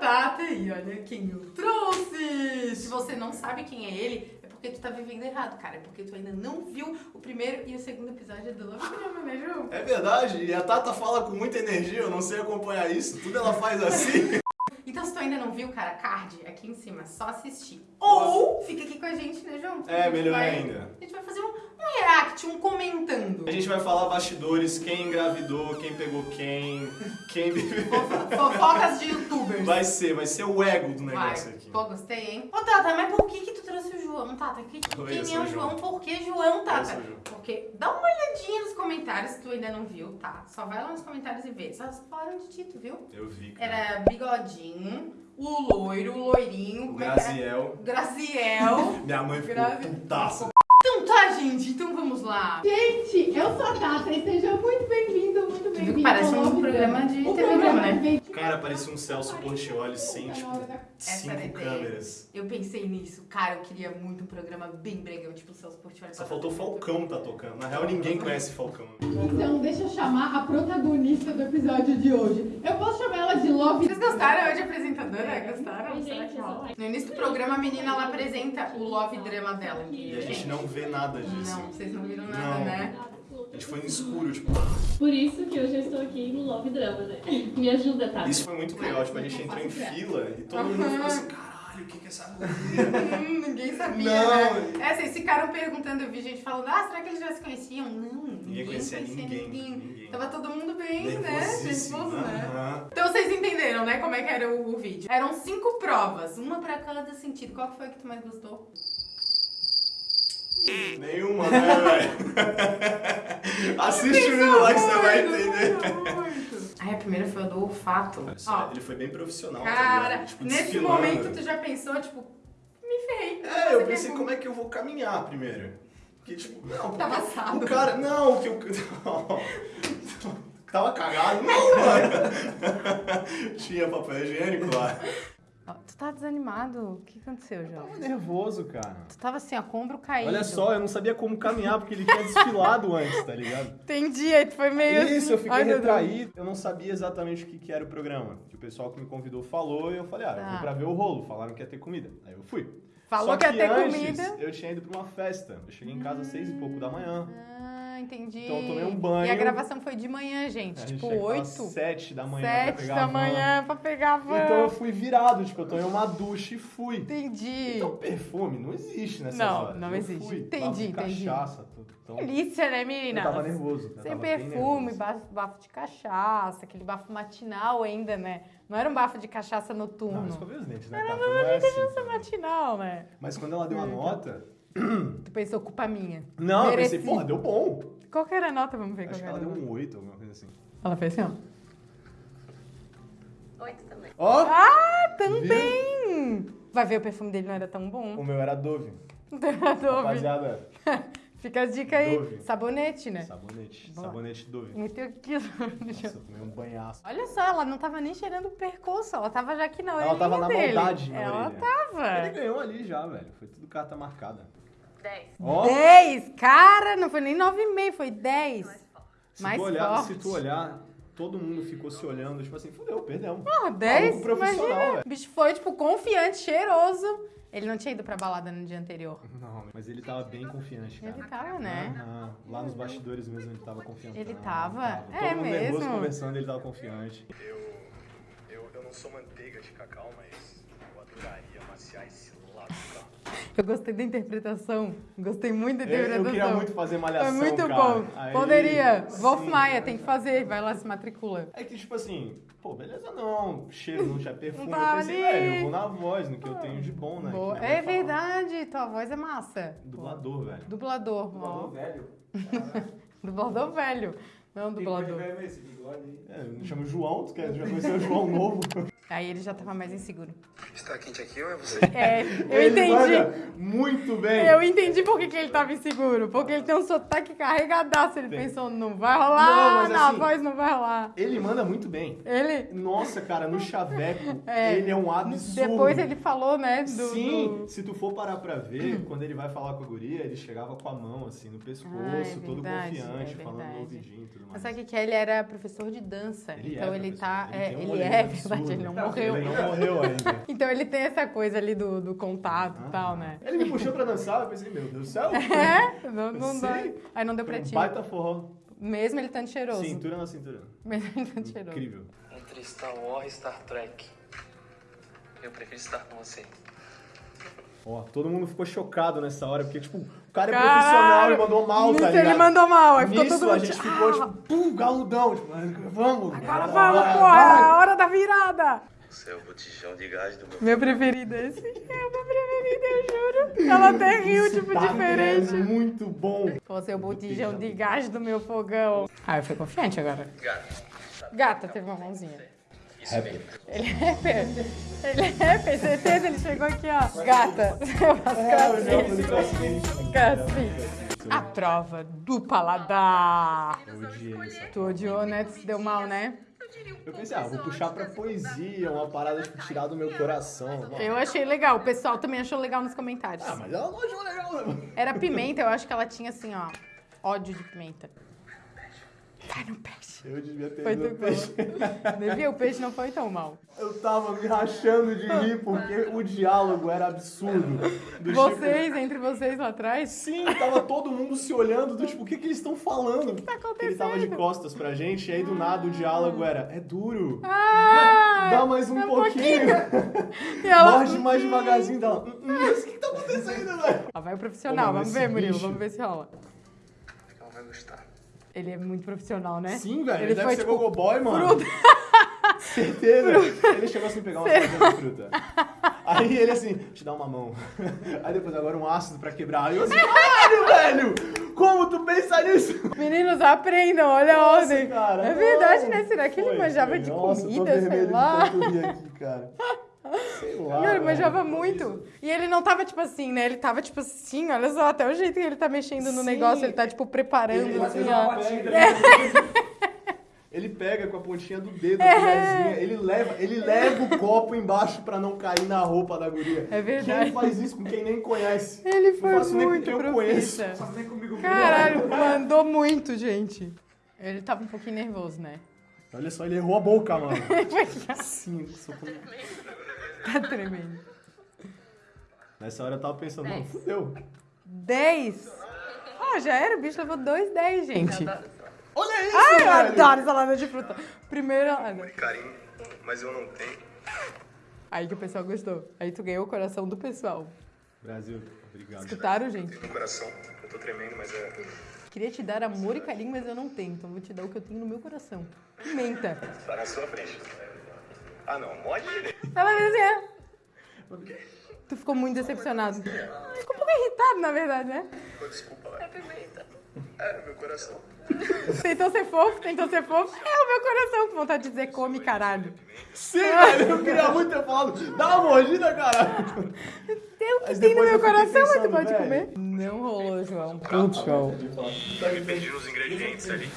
Tata e olha quem eu trouxe! Se você não sabe quem é ele, é porque tu tá vivendo errado, cara. É porque tu ainda não viu o primeiro e o segundo episódio do Love Drama, né, João? É verdade, e a Tata fala com muita energia, eu não sei acompanhar isso, tudo ela faz assim. Então, se tu ainda não viu, cara, card aqui em cima, só assistir. Ou fica aqui com a gente, né, João? É, melhor vai- ainda. A gente vai fazer um, um react, um comentando. A gente vai falar bastidores, quem engravidou, quem pegou quem, quem Fofocas de youtubers. Vai ser, vai ser o ego do Vai. negócio aqui. Pô, gostei, hein? Ô, Tata, mas por que que tu trouxe o João, Tata? Que, Oi, quem é o João? João. Por que João, Tata? João. Porque dá uma olhadinha nos comentários se tu ainda não viu, tá? Só vai lá nos comentários e vê. Só falaram de ti, tu viu? Eu vi, cara. Era bigodinho, o loiro, o loirinho, é? Graziel. Graziel. Minha mãe ficou Grazi- putaça. Gente, então vamos lá. Gente, eu sou a Tata e seja muito bem-vindo, muito bem-vindo. parece um programa de O TV programa né? vem- Cara, parecia um Celso Portioli sem, tipo, era a cinco ideia. câmeras. Eu pensei nisso, cara, eu queria muito um programa bem bregão, tipo o Celso Portiolli. Só faltou Falcão tá tocando. Na real, ninguém conhece Falcão. Então, deixa eu chamar a protagonista do episódio de hoje. Eu posso chamar ela de Love Vocês gostaram de apresentadora? Gostaram? Será que rola? No início do programa, a menina ela apresenta o love drama dela. E a gente não vê nada disso. Não, vocês não viram nada, Não. né? A gente foi no escuro, tipo, Por isso que hoje eu estou aqui no Love Drama, né? Me ajuda, tá? isso foi muito legal. Tipo, a gente entrou em fila e todo mundo ficou assim, caralho, o que que é essa guria? Hum, ninguém sabia, Não. né? É, vocês ficaram perguntando, eu vi gente falando, ah, será que eles já se conheciam? Não, ninguém, conhecia ninguém, ninguém. Tava todo mundo bem, né? Nervoso, né? Então vocês entenderam, né, como é que era o, o vídeo. Eram cinco provas, uma pra cada sentido. Qual foi a que tu mais gostou? Nenhuma, né, velho? Assiste o vídeo lá que você vai entender. Ai, a primeira foi a do olfato. Ó, Ele foi bem profissional, tá cara, ligado? Tipo, nesse momento tu já pensou, tipo, me ferrei. É, eu pensei como é que eu vou caminhar primeiro. Porque, tipo, não, porque assado. o cara. Não, que o. Tava cagado, não, mano. Tinha papel higiênico lá. Tu tá desanimado? O que aconteceu, João? Tava nervoso, cara. Tu tava assim, ó, com o ombro caído. Olha só, eu não sabia como caminhar porque ele tinha desfilado antes, tá ligado? Entendi, aí tu foi meio Isso, assim. eu fiquei Ai, retraído. Eu não sabia exatamente o que, que era o programa. Que o pessoal que me convidou falou e eu falei, ah, eu Tá. fui pra ver o rolo. Falaram que ia ter comida. Aí eu fui. Falou Só que ia ter antes, comida. Eu tinha ido pra uma festa. Eu cheguei em casa às seis e pouco da manhã. Ah, entendi. Então eu tomei um banho. E a gravação foi de manhã, gente. Gente tipo, oito, sete da manhã pra sete pegar da manhã pra pegar a van. Então eu fui virado, tipo, eu tomei uma ducha e fui. Entendi. Então perfume não existe nessas Não, horas. não Eu existe. Fui, Entendi, bafo de entendi. cachaça, tudo. Então, Delícia, né, eu menina? tava nervoso. eu Sem tava perfume, bafo, bafo de cachaça, aquele bafo matinal ainda, né? Não era um bafo de cachaça Não, noturno. eu escovei os dentes, né, Tata? Não é assim. Cachaça também. matinal, né? Mas quando ela deu a nota... Tu pensou, culpa minha. Não, eu Mereci. pensei, porra, deu bom. Qual que era a nota? Vamos ver Acho qual que ela era. deu um 8, alguma coisa assim. Ela fez assim, ó. Oito também. Ó! Ah, também! Vai ver, o perfume dele não era tão bom. O meu era Dove. Dove. Rapaziada, Fica a dica aí. Dove. Sabonete, né? sabonete. Boa. Sabonete Dove. Meteu aquilo. Nossa, eu tomei um banhaço. Olha só, ela não tava nem cheirando o percurso, ela tava já aqui na orelha Ela tava na dele. maldade na Ela orelha. tava. Ele ganhou ali já, velho. Foi tudo carta marcada. Dez. Ó, 10! Cara, não foi nem 9,5, foi 10. se mais tu olhar, forte. se tu olhar, todo mundo ficou se olhando, tipo assim, fudeu, perdemos. Porra, 10? Maluco profissional, Imagina. velho. O bicho foi, tipo, confiante, cheiroso. Ele não tinha ido pra balada no dia anterior. Não, mas ele tava bem confiante, cara. Ele tava, né? Aham. Lá nos bastidores mesmo ele tava confiante. Ele tava? Todo É mundo nervoso mesmo? conversando, ele tava confiante. Eu, eu, eu não sou manteiga de cacau, mas eu adoraria amaciar esse. Eu gostei da interpretação. Gostei muito da interpretação. eu queria muito fazer malhação, Foi muito cara. bom. Aí- Poderia. Wolf Sim. Maia, tem que fazer. Vai lá, se matricula. É que, tipo assim, pô, beleza não, cheiro não tinha perfume. Não tá eu pensei, velho, eu vou na voz, no que eu tenho de bom, né? Que É fala. verdade, tua voz é massa. Dublador, velho. Dublador. ó. velho. Dublador velho. Não dublador. esse bigode aí. É, me chamo João, tu quer já conheceu o João Novo? Aí ele já tava mais inseguro. Está quente aqui ou é você? É, eu Ele entendi. muito bem. Eu entendi por que, que ele tava inseguro. Porque ele tem um sotaque carregadaço. Ele Tem. pensou, não vai rolar, Não, mas não, a assim- voz não vai rolar. Ele manda muito bem. Ele, Nossa, cara, no chaveco, É, ele é um absurdo. depois ele falou, né, do... Sim, do- se tu for parar pra ver, quando ele vai falar com a guria, ele chegava com a mão assim no pescoço, Ah, é todo verdade, confiante, é falando no ouvidinho e tudo mais. Mas sabe o que é? Ele era professor de dança. Ele é então ele tá... ele é, um ele é verdade, ele é um Morreu. Ele não morreu ainda. Então ele tem essa coisa ali do, do contato e tal, né? Ele me puxou pra dançar, eu pensei, meu Deus do céu. É, não, não dá. Aí não deu pra um ti. baita forró. Mesmo ele tanto cheiroso. Cintura na cintura. Mesmo ele tanto cheiroso. Incrível. Entre Star Wars e Star Trek, eu prefiro estar com você. Ó, todo mundo ficou chocado nessa hora, porque, tipo, o cara é Caralho! profissional e mandou mal, tá ligado? ele mandou mal, aí ficou Nisso todo a mundo. gente ficou, tipo, pum, galudão, tipo, vamos. Agora vamos, porra, é a hora da virada. Você é o botijão de gás do meu Meu preferido é esse. É o meu preferido, eu juro. Ela até riu, tipo, Tá diferente. muito bom. Você é o botijão de gás do meu fogão. Ah, eu fui confiante agora. gato. Gata, teve uma mãozinha. Mesmo. Ele é rapper. Ele é rapper, certeza, ele chegou aqui, ó. Gata, É, crossfit. Crossfit. A prova do paladar. Eu odiei. Tu odiou, né? Tu se deu mal, né? Eu pensei, ah, vou puxar pra poesia, uma parada, tipo, tirar do meu coração. Mano. Eu achei legal. O pessoal também achou legal nos comentários. Ah, mas ela não achou legal, né? Era pimenta, eu acho que ela tinha assim, ó. Ódio de pimenta. Cai no peixe. Eu devia ter Foi ido no peixe. Devia, o peixe não foi tão mal. Eu tava me rachando de rir porque o diálogo era absurdo. Do tipo, Vocês, entre vocês lá atrás. Sim, tava todo mundo se olhando do tipo, o que que eles estão falando? O que, tá Ele tava de acontecendo? costas pra gente e aí do nada o diálogo era, é duro. Ah! Dá mais um é um pouquinho. E ela... Morde mais devagarzinho dela. "Hum, hum, mas o que que tá acontecendo, velho? Ah, vai o profissional, Pô, vamos ver, Murilo, bicho. vamos ver se rola. Acho que ela vai gostar. Ele é muito profissional, né? Sim, velho. Ele, Ele deve foi, ser tipo, gogoboy, mano. fruta. Certeza. Ele chegou assim, pegar uma de fruta. Aí ele assim, te dá uma mão. Aí depois agora um ácido pra quebrar. Aí eu assim, caralho, velho! Como tu pensa nisso? Meninos, aprendam, olha a ordem. cara, é verdade, não. né? Será que ele Foi, manjava foi. de Nossa, comida, sei lá? aqui, cara. Sei lá. Manjava muito. E ele não tava, tipo assim, né? Ele tava, tipo assim, olha só, até o jeito que ele tá mexendo no Sim. negócio, ele tá, tipo, preparando, Ele, assim, ó. pega, ele pega com a pontinha do dedo, É. a colherzinha, ele leva, ele leva o copo embaixo pra não cair na roupa da guria. É verdade. Quem faz isso com quem nem conhece? Ele foi faço nem com muito quem eu conheço. profissa. Caralho, mandou muito, gente. Ele tava um pouquinho nervoso, né? Olha só, ele errou a boca, mano. Sim, sou com- Tá tremendo. Nessa hora eu tava pensando, não, fudeu. 10. Ah, já era, o bicho levou dois 10, gente. Olha isso, Ai, eu velho! adoro salada de fruta. Primeiro. ah, não. Carinho, mas eu não tenho. Aí que o pessoal gostou. Aí tu ganhou o coração do pessoal. Brasil, obrigado. Escutaram, gente? Tenho no coração. Eu tô tremendo, mas é. Queria te dar amor e carinho, mas eu não tenho. Então vou te dar o que eu tenho no meu coração. Pimenta. Tá na sua frente. Ah não, morde direito. Ela é. Tu ficou muito decepcionado. Tu ficou um pouco irritado, na verdade, né? Desculpa, velho. É pimenta. É, meu coração. Tentou ser fofo, tentou ser fofo. É o meu coração com vontade de dizer come, caralho. Sim, velho, eu queria muito ter falado, dá uma mordida, cara. Tem o que tem no meu coração, mas tu pode comer. Não rolou, João. Puto, João. Eu me perdi nos ingredientes ali.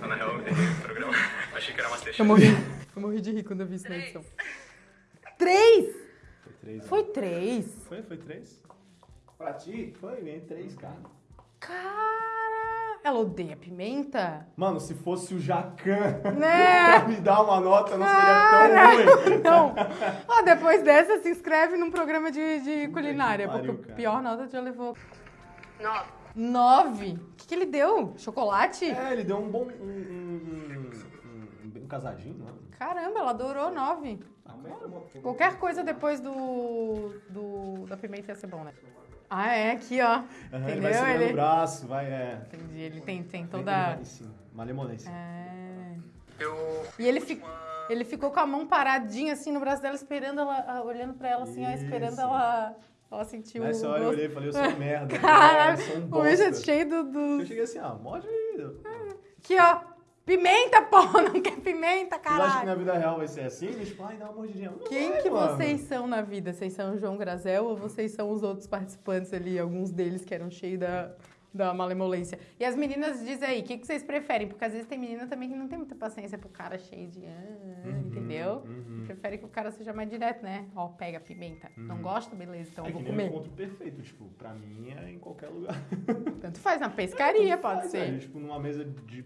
Na real, eu o programa. Achei que era. Eu morri. Eu morri de rir quando eu vi isso na edição. Três! Foi três. Foi três. Foi, foi três? Pra ti? Foi, ganhei três, cara. Cara, ela odeia pimenta? Mano, se fosse o Jacan Né? pra me dar uma nota, não seria tão ruim. Não. Ó, depois dessa, se inscreve num programa de, de culinária, que porque cara. pior nota já levou. Nove. Nove? O que, que ele deu? Chocolate? É, ele deu um bom. Um, um, um, casadinho, mano. Caramba, ela adorou nove. Ah. Qualquer coisa depois do, do da pimenta ia ser bom, né? Ah, é, aqui, ó. Aham, ele vai Entendeu? segurando Ele... o braço, vai, é. Entendi, ele tem, tem toda... malemolência. É... Eu. E ele, fi... ele ficou com a mão paradinha assim no braço dela, esperando ela, olhando pra ela assim, ó, esperando ela, ela sentir Nessa hora eu olhei e falei, eu sou um merda. Caralho, um o bicho é cheio do... do- Eu cheguei assim, ah, morde aí. Aqui, ó. Pimenta, porra, não quer pimenta, Vocês acham que na caralho. vida real vai ser assim? Tipo, ai, dá uma mordidinha. Não Quem vai, que mano. vocês são na vida? Vocês são o João Grazel ou vocês são os outros participantes ali, alguns deles que eram cheios da, da malemolência? E as meninas dizem aí, o que, que vocês preferem? Porque às vezes tem menina também que não tem muita paciência pro cara cheio de... ah, Uhum, entendeu? Prefere que o cara seja mais direto, né? Ó, pega a pimenta. Não gosta? Beleza, então É eu vou comer. o encontro perfeito, tipo, pra mim é em qualquer lugar. Tanto faz, na pescaria pode Faz, ser. velho, tipo, numa mesa de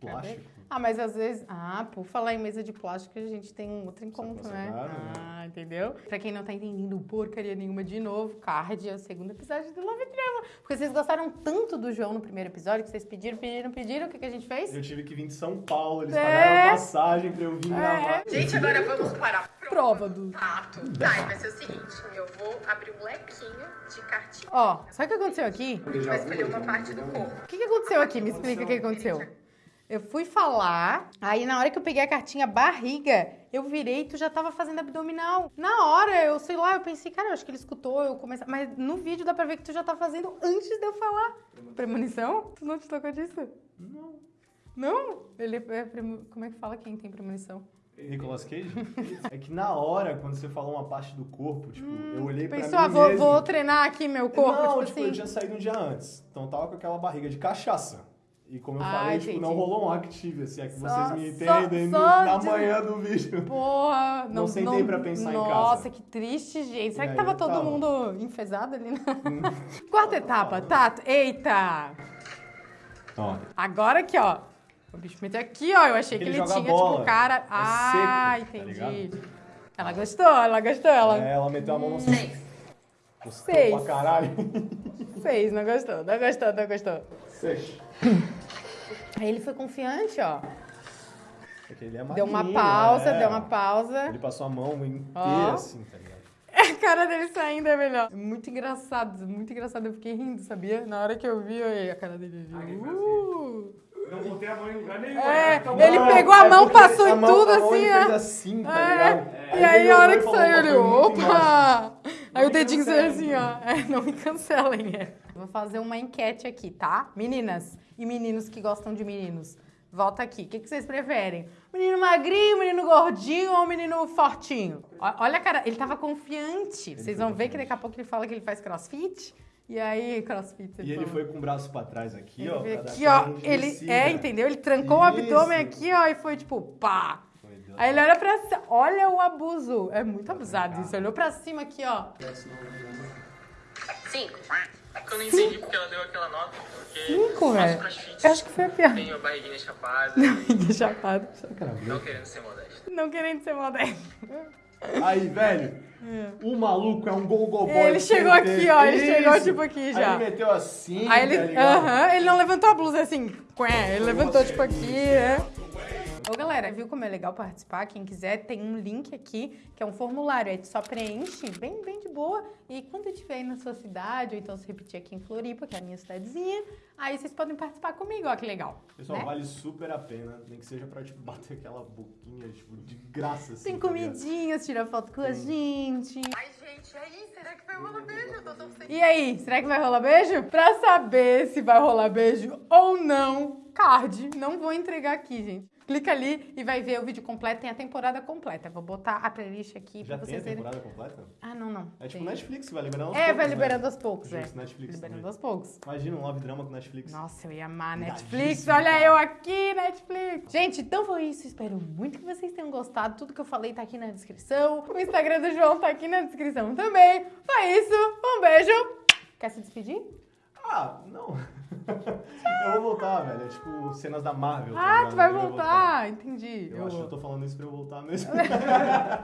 plástico. Ah, mas às vezes. Ah, por falar em mesa de plástico, a gente tem um outro encontro, né? claro, né? Ah, entendeu? Pra quem não tá entendendo porcaria nenhuma de novo, card é o segundo episódio do Love Drama. Porque vocês gostaram tanto do João no primeiro episódio que vocês pediram, pediram, pediram. O que, que a gente fez? Eu tive que vir de São Paulo, eles É. pagaram passagem pra eu vir gravar. Gente, agora vamos para a Prova do. Tato. Tá, e vai ser o seguinte: eu vou abrir um lequinho de cartinha. Ó, sabe o que aconteceu aqui? A gente vai escolher uma parte do corpo. O que, que aconteceu aqui? Me explica o que aconteceu. Eu fui falar, aí na hora que eu peguei a cartinha barriga, eu virei e tu já tava fazendo abdominal. Na hora, eu sei lá, eu pensei, cara, eu acho que ele escutou, eu comecei. Mas no vídeo dá pra ver que tu já tá fazendo antes de eu falar. Premonição? Tu não te tocou disso? Não. Não? Ele é premo... Como é que fala quem tem premonição? Nicolas Cage? é que na hora, quando você falou uma parte do corpo, tipo, eu olhei pra Pensou, mim ah, vou, vou treinar aqui meu corpo, não, tipo, tipo, assim. eu tinha saído um dia antes. Então eu tava com aquela barriga de cachaça. E como eu Ah, falei, tipo, não rolou um active, assim, é que Só- vocês me só- entendem só no- na de- manhã do vídeo. Porra, não, Não sentei não, pra pensar em Nossa, casa. que triste, gente. Será E que tava todo tava. mundo enfesado ali? Na... Quarta etapa, Tato. Eita! Ó, Agora aqui, ó. O bicho meteu aqui, ó. Eu achei que Ele tinha, bola. tipo, cara. É ah, seco, tá entendi. ela gostou, ela gostou, ela. é, ela meteu a mão no Seis. Gostou Seis. pra caralho. Seis, não gostou, não gostou, não gostou. Seis. Aí ele foi confiante, ó. Porque ele é Deu uma pausa, é. deu uma pausa. Ele passou a mão inteira Ó. assim, tá ligado? A cara dele saindo é melhor. Muito engraçado, muito engraçado. Eu fiquei rindo, sabia? Na hora que eu vi, eu- a cara dele. Uh. Não botei a mão em lugar nenhum. É, Acabou. ele pegou a É mão, porque passou a em mão- tudo a mão assim, ele ó. fez assim, tá É. ligado? E aí, ele a hora que saiu, ele, opa! Aí o dedinho saiu assim, ó. É, não me cancelem, é. Vou fazer uma enquete aqui, tá? Meninas e meninos que gostam de meninos. Volta aqui. O que, que vocês preferem? Menino magrinho, menino gordinho ou menino fortinho? Olha a cara, ele tava confiante. Vocês vão ver que daqui a pouco ele fala que ele faz crossfit. E aí, crossfit. E ele foi com o braço pra trás aqui, Ele ó. aqui, ó. Ele, é, entendeu? Ele trancou o abdômen Isso. aqui, ó, e foi tipo, pá. Aí ele olha pra cima. Olha o abuso. É muito abusado isso. Olhou pra cima aqui, ó. Cinco. Eu não entendi porque ela deu aquela nota. Porque Cinco, velho. Eu acho que foi a pior. Tenho a barriguinha chapada, Chapado. não querendo ser modesto. Não querendo ser modesto. Aí, velho, o maluco é um go-go boy. Ele chegou aqui, ó, ele Isso. chegou, tipo, aqui Aí já. ele meteu assim, Aí ele. tá ligado? Aham, ele não levantou a blusa assim. Ele levantou, tipo, aqui, né? Ô, galera, viu como é legal participar? Quem quiser, tem um link aqui, que é um formulário. Aí só preenche, bem, bem de boa. E quando estiver aí na sua cidade, ou então se repetir aqui em Floripa, que é a minha cidadezinha, aí vocês podem participar comigo, ó, que legal. Pessoal, né? vale super a pena, nem que seja pra, tipo, bater aquela boquinha, tipo, de graça, assim. Tem tá comidinhas, tira foto com a gente. Ai, gente, aí, será que vai rolar beijo? Eu tô torcendo. E aí, será que vai rolar beijo? Pra saber se vai rolar beijo ou não, card. Não vou entregar aqui, gente. Clica ali e vai ver o vídeo completo. Tem a temporada completa. Vou botar a playlist aqui Já pra tem a vocês verem. temporada completa? Ah, não, não. É tipo Tem. Netflix, vai liberando aos É, poucos, vai né? liberando aos poucos, é. Justo, Netflix Liberando também. aos poucos. Imagina um love drama com Netflix. Nossa, eu ia amar Netflix. Olha eu aqui, Netflix. Gente, então foi isso. Espero muito que vocês tenham gostado. Tudo que eu falei tá aqui na descrição. O Instagram do João tá aqui na descrição também. Foi isso. Um beijo. Quer se despedir? Ah, não. eu vou voltar, velho. É tipo cenas da Marvel. tá Ah, tu vai Eu voltar. Entendi. Eu, acho que eu tô falando isso pra eu voltar mesmo.